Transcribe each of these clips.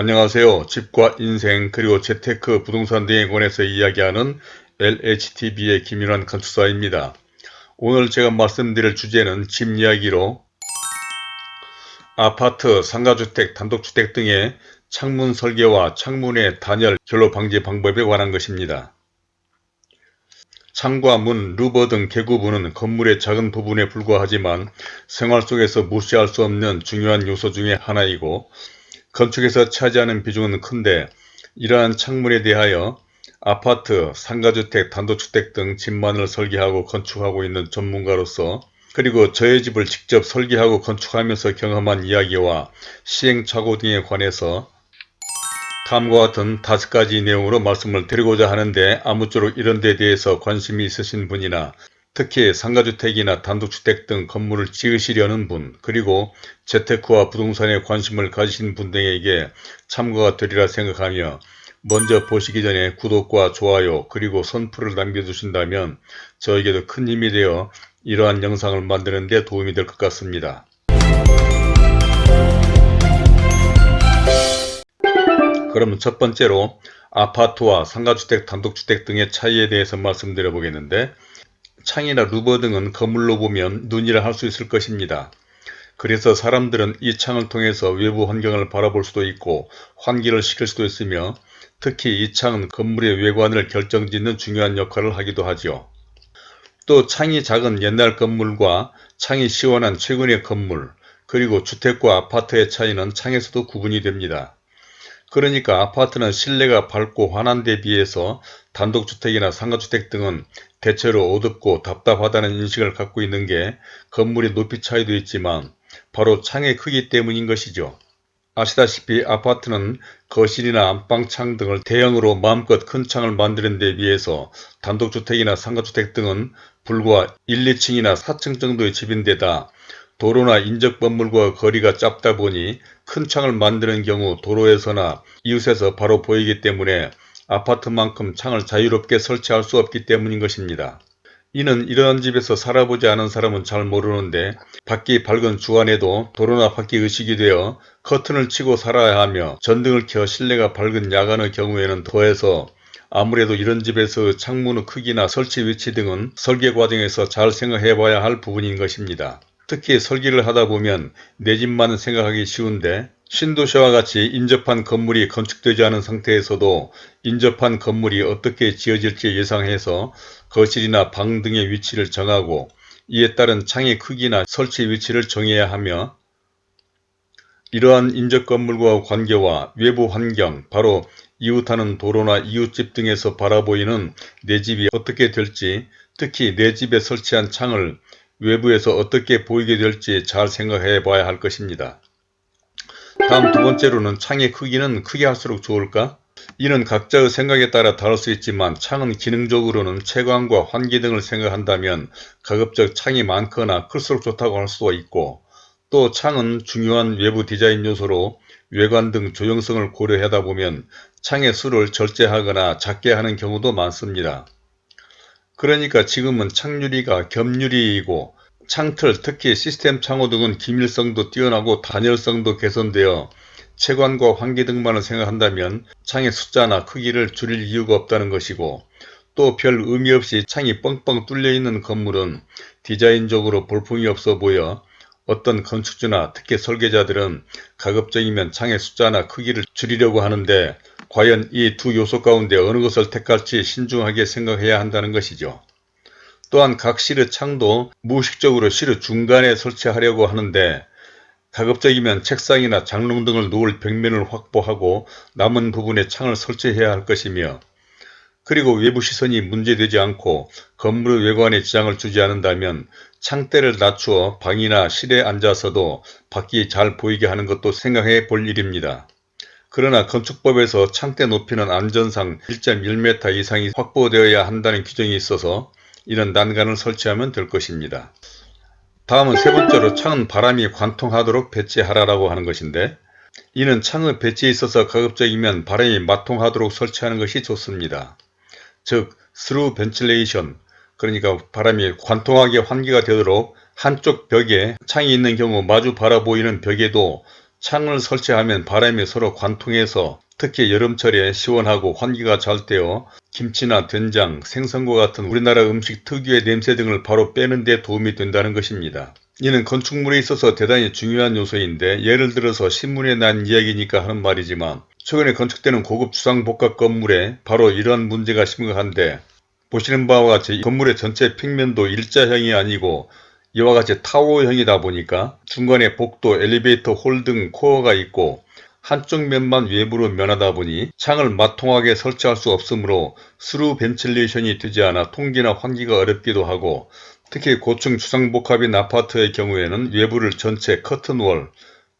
안녕하세요. 집과 인생 그리고 재테크 부동산 등에 관해서 이야기하는 LHTV의 김윤환 건축사입니다. 오늘 제가 말씀드릴 주제는 집 이야기로 아파트, 상가주택, 단독주택 등의 창문 설계와 창문의 단열, 결로 방지 방법에 관한 것입니다. 창과 문, 루버 등 개구부는 건물의 작은 부분에 불과하지만 생활 속에서 무시할 수 없는 중요한 요소 중의 하나이고 건축에서 차지하는 비중은 큰데 이러한 창문에 대하여 아파트, 상가주택, 단독주택 등 집만을 설계하고 건축하고 있는 전문가로서 그리고 저의 집을 직접 설계하고 건축하면서 경험한 이야기와 시행착오 등에 관해서 다음과 같은 다섯 가지 내용으로 말씀을 드리고자 하는데 아무쪼록 이런 데 대해서 관심이 있으신 분이나 특히 상가주택이나 단독주택 등 건물을 지으시려는 분 그리고 재테크와 부동산에 관심을 가지신 분 등에게 참고가 되리라 생각하며 먼저 보시기 전에 구독과 좋아요 그리고 선풀을 남겨주신다면 저에게도 큰 힘이 되어 이러한 영상을 만드는 데 도움이 될 것 같습니다. 그럼 첫 번째로 아파트와 상가주택, 단독주택 등의 차이에 대해서 말씀드려 보겠는데 창이나 루버 등은 거물로 보면 눈이라 할 수 있을 것입니다. 그래서 사람들은 이 창을 통해서 외부 환경을 바라볼 수도 있고 환기를 시킬 수도 있으며 특히 이 창은 건물의 외관을 결정짓는 중요한 역할을 하기도 하죠. 또 창이 작은 옛날 건물과 창이 시원한 최근의 건물 그리고 주택과 아파트의 차이는 창에서도 구분이 됩니다. 그러니까 아파트는 실내가 밝고 환한 데 비해서 단독주택이나 상가주택 등은 대체로 어둡고 답답하다는 인식을 갖고 있는 게 건물의 높이 차이도 있지만 바로 창의 크기 때문인 것이죠. 아시다시피 아파트는 거실이나 안방창 등을 대형으로 마음껏 큰 창을 만드는 데 비해서 단독주택이나 상가주택 등은 불과 1, 2층이나 4층 정도의 집인데다 도로나 인적 건물과 거리가 짧다 보니 큰 창을 만드는 경우 도로에서나 이웃에서 바로 보이기 때문에 아파트만큼 창을 자유롭게 설치할 수 없기 때문인 것입니다. 이는 이러한 집에서 살아보지 않은 사람은 잘 모르는데 밖이 밝은 주안에도 도로나 밖이 의식이 되어 커튼을 치고 살아야 하며 전등을 켜 실내가 밝은 야간의 경우에는 더해서 아무래도 이런 집에서 창문의 크기나 설치 위치 등은 설계 과정에서 잘 생각해 봐야 할 부분인 것입니다. 특히 설계를 하다 보면 내 집만 생각하기 쉬운데 신도시와 같이 인접한 건물이 건축되지 않은 상태에서도 인접한 건물이 어떻게 지어질지 예상해서 거실이나 방 등의 위치를 정하고 이에 따른 창의 크기나 설치 위치를 정해야 하며 이러한 인접 건물과 관계와 외부 환경, 바로 이웃하는 도로나 이웃집 등에서 바라보이는 내 집이 어떻게 될지 특히 내 집에 설치한 창을 외부에서 어떻게 보이게 될지 잘 생각해 봐야 할 것입니다. 다음 두 번째로는 창의 크기는 크게 할수록 좋을까? 이는 각자의 생각에 따라 다를 수 있지만 창은 기능적으로는 채광과 환기 등을 생각한다면 가급적 창이 많거나 클수록 좋다고 할 수도 있고 또 창은 중요한 외부 디자인 요소로 외관 등 조형성을 고려하다 보면 창의 수를 절제하거나 작게 하는 경우도 많습니다. 그러니까 지금은 창유리가 겹유리이고 창틀 특히 시스템 창호 등은 기밀성도 뛰어나고 단열성도 개선되어 채관과 환기 등만을 생각한다면 창의 숫자나 크기를 줄일 이유가 없다는 것이고 또 별 의미 없이 창이 뻥뻥 뚫려 있는 건물은 디자인적으로 볼품이 없어 보여 어떤 건축주나 특히 설계자들은 가급적이면 창의 숫자나 크기를 줄이려고 하는데 과연 이 두 요소 가운데 어느 것을 택할지 신중하게 생각해야 한다는 것이죠. 또한 각 실의 창도 무의식적으로 실의 중간에 설치하려고 하는데 가급적이면 책상이나 장롱 등을 놓을 벽면을 확보하고 남은 부분에 창을 설치해야 할 것이며 그리고 외부 시선이 문제되지 않고 건물의 외관에 지장을 주지 않는다면 창대를 낮추어 방이나 실에 앉아서도 밖이 잘 보이게 하는 것도 생각해 볼 일입니다. 그러나 건축법에서 창대 높이는 안전상 1.1m 이상이 확보되어야 한다는 규정이 있어서 이런 난간을 설치하면 될 것입니다. 다음은 세 번째로 창은 바람이 관통하도록 배치하라고 하는 것인데 이는 창의 배치에 있어서 가급적이면 바람이 맞통하도록 설치하는 것이 좋습니다. 즉 through ventilation 그러니까 바람이 관통하게 환기가 되도록 한쪽 벽에 창이 있는 경우 마주 바라보이는 벽에도 창을 설치하면 바람이 서로 관통해서 특히 여름철에 시원하고 환기가 잘 되어 김치나 된장, 생선과 같은 우리나라 음식 특유의 냄새 등을 바로 빼는 데 도움이 된다는 것입니다. 이는 건축물에 있어서 대단히 중요한 요소인데 예를 들어서 신문에 난 이야기니까 하는 말이지만 최근에 건축되는 고급 주상복합 건물에 바로 이러한 문제가 심각한데 보시는 바와 같이 건물의 전체 평면도 일자형이 아니고 이와 같이 타워형이다 보니까 중간에 복도, 엘리베이터 홀 등 코어가 있고 한쪽 면만 외부로 면하다 보니 창을 맞통하게 설치할 수 없으므로 through ventilation이 되지 않아 통기나 환기가 어렵기도 하고 특히 고층 주상복합인 아파트의 경우에는 외부를 전체 커튼월,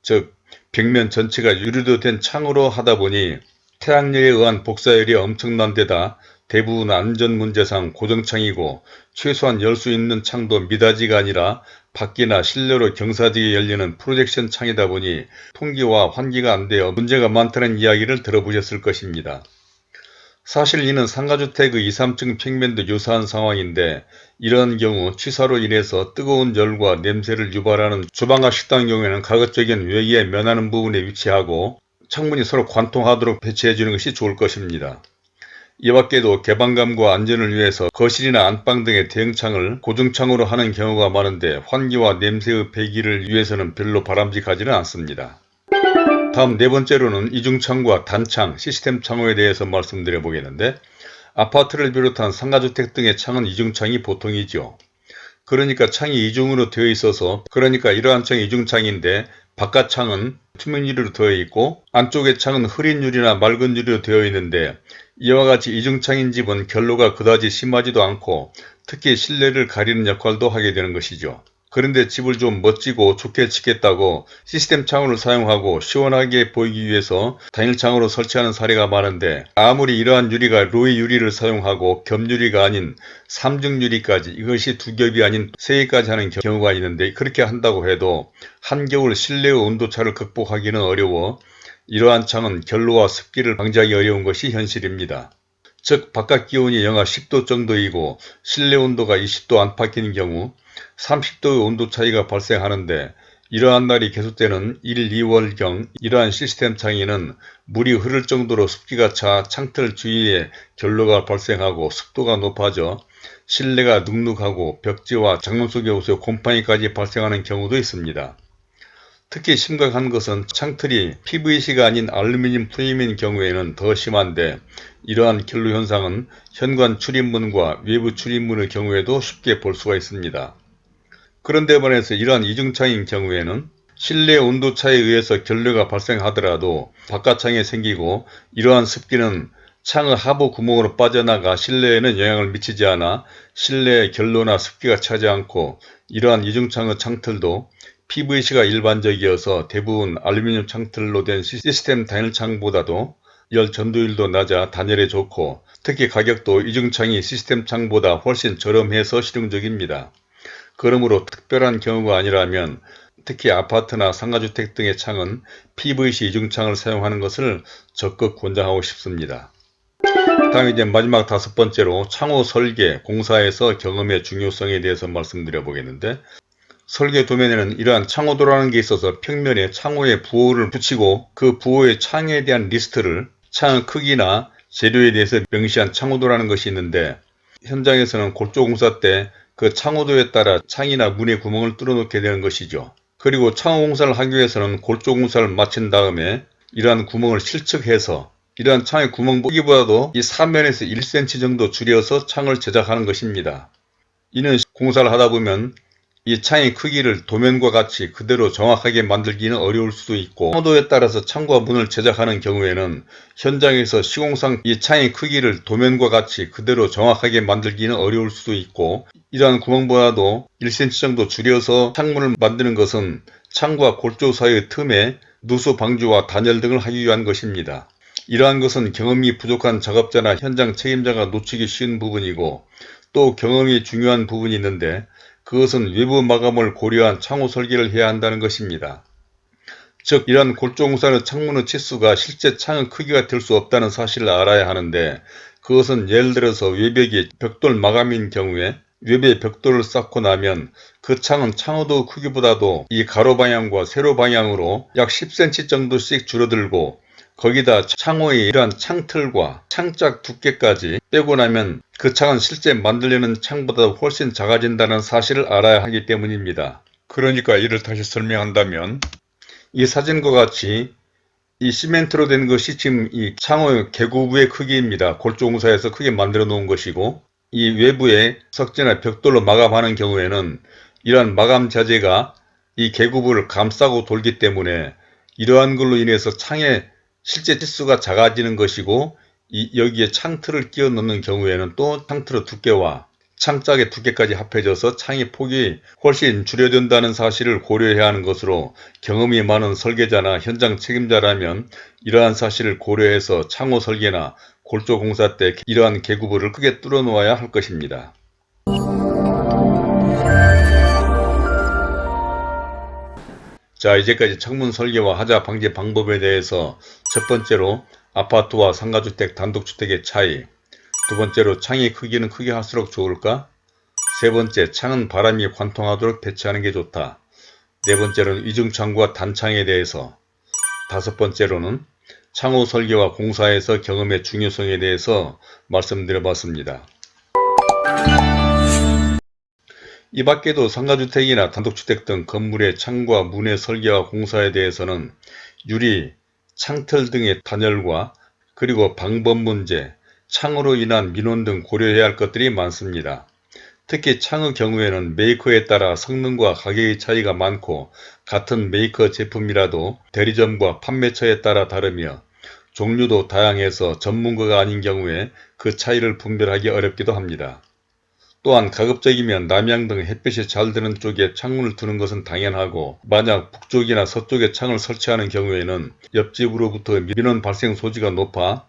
즉 벽면 전체가 유리로 된 창으로 하다 보니 태양열에 의한 복사열이 엄청난 데다 대부분 안전 문제상 고정창이고 최소한 열 수 있는 창도 미닫이가 아니라 밖이나 실내로 경사지게 열리는 프로젝션 창이다 보니 통기와 환기가 안 되어 문제가 많다는 이야기를 들어보셨을 것입니다. 사실 이는 상가주택의 2, 3층 평면도 유사한 상황인데 이런 경우 취사로 인해서 뜨거운 열과 냄새를 유발하는 주방과 식당 경우에는 가급적인 외기에 면하는 부분에 위치하고 창문이 서로 관통하도록 배치해 주는 것이 좋을 것입니다. 이 밖에도 개방감과 안전을 위해서 거실이나 안방 등의 대형창을 고정창으로 하는 경우가 많은데 환기와 냄새의 배기를 위해서는 별로 바람직하지는 않습니다. 다음 네 번째로는 이중창과 단창, 시스템 창호에 대해서 말씀드려 보겠는데 아파트를 비롯한 상가주택 등의 창은 이중창이 보통이죠. 그러니까 창이 이중으로 되어 있어서 그러니까 이러한 창이 이중창인데 바깥 창은 투명 유리로 되어 있고 안쪽의 창은 흐린 유리나 맑은 유리로 되어 있는데 이와 같이 이중창인 집은 결로가 그다지 심하지도 않고 특히 실내를 가리는 역할도 하게 되는 것이죠. 그런데 집을 좀 멋지고 좋게 짓겠다고 시스템 창호를 사용하고 시원하게 보이기 위해서 단일창으로 설치하는 사례가 많은데 아무리 이러한 유리가 로이 유리를 사용하고 겹유리가 아닌 삼중 유리까지 이것이 두 겹이 아닌 세 개까지 하는 경우가 있는데 그렇게 한다고 해도 한겨울 실내의 온도차를 극복하기는 어려워 이러한 창은 결로와 습기를 방지하기 어려운 것이 현실입니다. 즉 바깥 기온이 영하 10도 정도이고 실내 온도가 20도 안팎인 경우 30도의 온도 차이가 발생하는데 이러한 날이 계속되는 1, 2월경 이러한 시스템 창에는 물이 흐를 정도로 습기가 차 창틀 주위에 결로가 발생하고 습도가 높아져 실내가 눅눅하고 벽지와 장문 속에 오서 곰팡이까지 발생하는 경우도 있습니다. 특히 심각한 것은 창틀이 PVC가 아닌 알루미늄 프레임인 경우에는 더 심한데 이러한 결로 현상은 현관 출입문과 외부 출입문의 경우에도 쉽게 볼 수가 있습니다. 그런데 반해서 이러한 이중창인 경우에는 실내 온도차에 의해서 결례가 발생하더라도 바깥창에 생기고 이러한 습기는 창의 하부 구멍으로 빠져나가 실내에는 영향을 미치지 않아 실내의 결로나 습기가 차지 않고 이러한 이중창의 창틀도 PVC가 일반적이어서 대부분 알루미늄 창틀로 된 시스템 단일창보다도 열 전도율도 낮아 단열에 좋고 특히 가격도 이중창이 시스템 창보다 훨씬 저렴해서 실용적입니다. 그러므로 특별한 경우가 아니라면 특히 아파트나 상가주택 등의 창은 PVC 이중창을 사용하는 것을 적극 권장하고 싶습니다. 다음 이제 마지막 다섯 번째로 창호 설계, 공사에서 경험의 중요성에 대해서 말씀드려 보겠는데 설계 도면에는 이러한 창호도라는 게 있어서 평면에 창호에 부호를 붙이고 그 부호의 창에 대한 리스트를 창의 크기나 재료에 대해서 명시한 창호도라는 것이 있는데 현장에서는 골조공사 때 그 창호도에 따라 창이나 문의 구멍을 뚫어놓게 되는 것이죠. 그리고 창호 공사를 하기 위해서는 골조 공사를 마친 다음에 이러한 구멍을 실측해서 이러한 창의 구멍 보기보다도 이 사면에서 1cm 정도 줄여서 창을 제작하는 것입니다. 이는 공사를 하다 보면 이 창의 크기를 도면과 같이 그대로 정확하게 만들기는 어려울 수도 있고 호도에 따라서 창과 문을 제작하는 경우에는 현장에서 시공상 이 창의 크기를 도면과 같이 그대로 정확하게 만들기는 어려울 수도 있고 이러한 구멍보다도 1cm 정도 줄여서 창문을 만드는 것은 창과 골조 사이의 틈에 누수 방지와 단열 등을 하기 위한 것입니다. 이러한 것은 경험이 부족한 작업자나 현장 책임자가 놓치기 쉬운 부분이고 또 경험이 중요한 부분이 있는데 그것은 외부 마감을 고려한 창호 설계를 해야 한다는 것입니다. 즉 이러한 골조공사의 창문의 치수가 실제 창의 크기가 될 수 없다는 사실을 알아야 하는데 그것은 예를 들어서 외벽이 벽돌 마감인 경우에 외부에 벽돌을 쌓고 나면 그 창은 창호도 크기보다도 이 가로 방향과 세로 방향으로 약 10cm 정도씩 줄어들고 거기다 창호의 이러한 창틀과 창짝 두께까지 빼고 나면 그 창은 실제 만들려는 창보다 훨씬 작아진다는 사실을 알아야 하기 때문입니다. 그러니까 이를 다시 설명한다면 이 사진과 같이 이 시멘트로 된 것이 지금 이 창호의 개구부의 크기입니다. 골조공사에서 크게 만들어 놓은 것이고 이 외부에 석재나 벽돌로 마감하는 경우에는 이러한 마감 자재가 이 개구부를 감싸고 돌기 때문에 이러한 걸로 인해서 창의 실제 치수가 작아지는 것이고 이 여기에 창틀을 끼워 넣는 경우에는 또 창틀의 두께와 창짝의 두께까지 합해져서 창의 폭이 훨씬 줄여든다는 사실을 고려해야 하는 것으로 경험이 많은 설계자나 현장 책임자라면 이러한 사실을 고려해서 창호 설계나 골조 공사 때 이러한 개구부를 크게 뚫어 놓아야 할 것입니다. 자 이제까지 창문 설계와 하자 방지 방법에 대해서 첫 번째로 아파트와 상가주택 단독주택의 차이 두 번째로 창의 크기는 크게 할수록 좋을까? 세 번째 창은 바람이 관통하도록 배치하는 게 좋다. 네 번째로는 이중창과 단창에 대해서 다섯 번째로는 창호 설계와 공사에서 경험의 중요성에 대해서 말씀드려봤습니다. 이 밖에도 상가주택이나 단독주택 등 건물의 창과 문의 설계와 공사에 대해서는 유리, 창틀 등의 단열과 그리고 방법 문제, 창으로 인한 민원 등 고려해야 할 것들이 많습니다. 특히 창의 경우에는 메이커에 따라 성능과 가격의 차이가 많고 같은 메이커 제품이라도 대리점과 판매처에 따라 다르며 종류도 다양해서 전문가가 아닌 경우에 그 차이를 분별하기 어렵기도 합니다. 또한 가급적이면 남향 등 햇빛이 잘 드는 쪽에 창문을 두는 것은 당연하고 만약 북쪽이나 서쪽에 창을 설치하는 경우에는 옆집으로부터 민원 발생 소지가 높아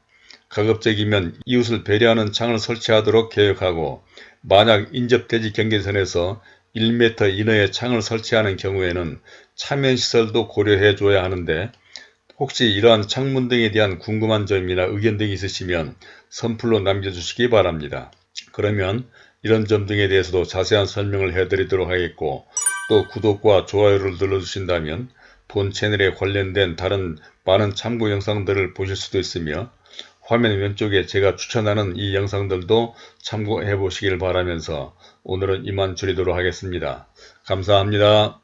가급적이면 이웃을 배려하는 창을 설치하도록 계획하고 만약 인접대지 경계선에서 1m 이내의 창을 설치하는 경우에는 차면시설도 고려해 줘야 하는데 혹시 이러한 창문 등에 대한 궁금한 점이나 의견 등이 있으시면 선플로 남겨주시기 바랍니다. 그러면 이런 점 등에 대해서도 자세한 설명을 해드리도록 하겠고 또 구독과 좋아요를 눌러주신다면 본 채널에 관련된 다른 많은 참고 영상들을 보실 수도 있으며 화면 왼쪽에 제가 추천하는 이 영상들도 참고해 보시길 바라면서 오늘은 이만 줄이도록 하겠습니다. 감사합니다.